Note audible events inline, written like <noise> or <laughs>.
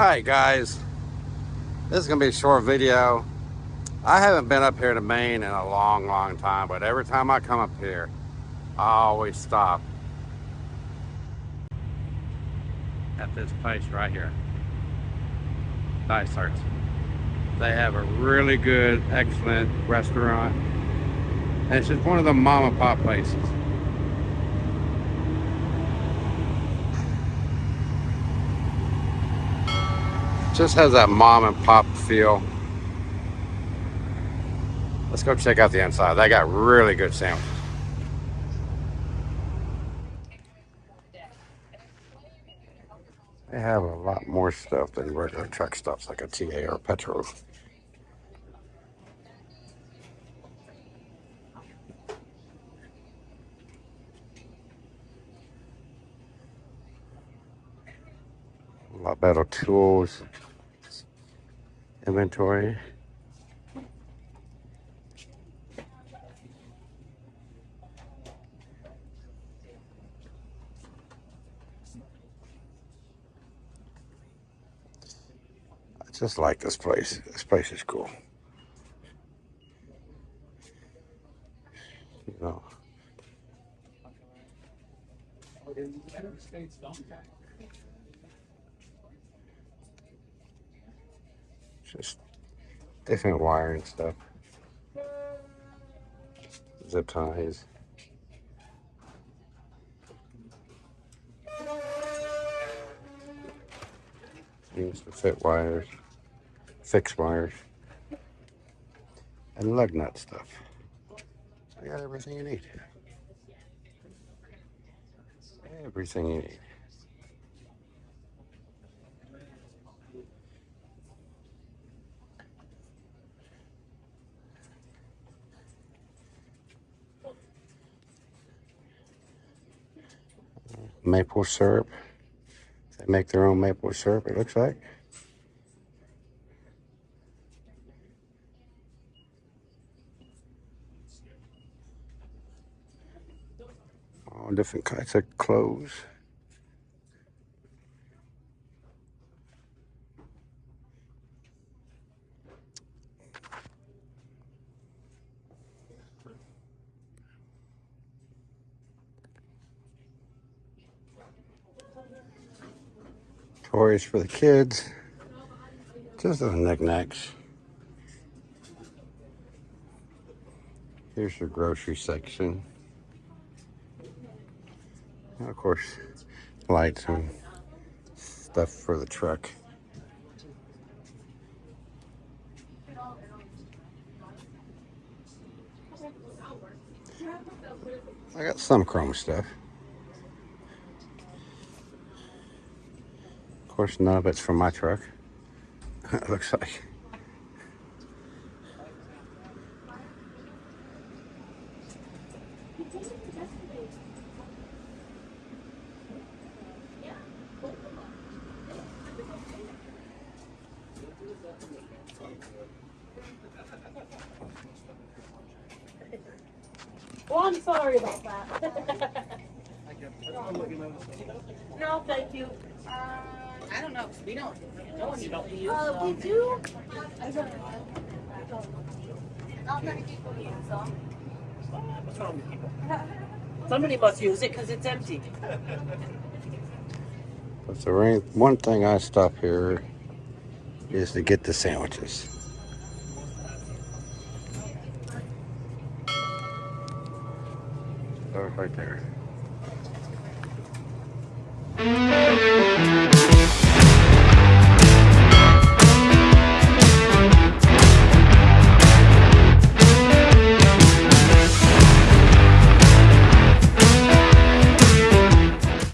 right, guys. This is going to be a short video. I haven't been up here to Maine in a long, long time, but every time I come up here, I always stop at this place right here. Dysart's. They have a really good, excellent restaurant. And it's just one of the mom and pop places. Just has that mom and pop feel. Let's go check out the inside. They got really good sandwiches. They have a lot more stuff than regular truck stops like a TA or Petro. A lot better tools, inventory. I just like this place. This place is cool. You know. Just different wiring stuff. Zip ties. Things to fit wires fix wires, and lug nut stuff. I got everything you need. Everything you need. Maple syrup. They make their own maple syrup, it looks like. all different kinds of clothes. Toys for the kids. Just the knickknacks. Here's your grocery section And of course, lights and stuff for the truck. I got some chrome stuff. Of course, none of it's from my truck. <laughs> it looks like. Well, I'm sorry about that. <laughs> no, thank you. I don't know, 'cause we don't, no one don't use, uh, we do. I don't know. Not many people use them. What's wrong with people? <laughs> Somebody must use it because it's empty. But the rain, one thing I stop here is to get the sandwiches. Those right there.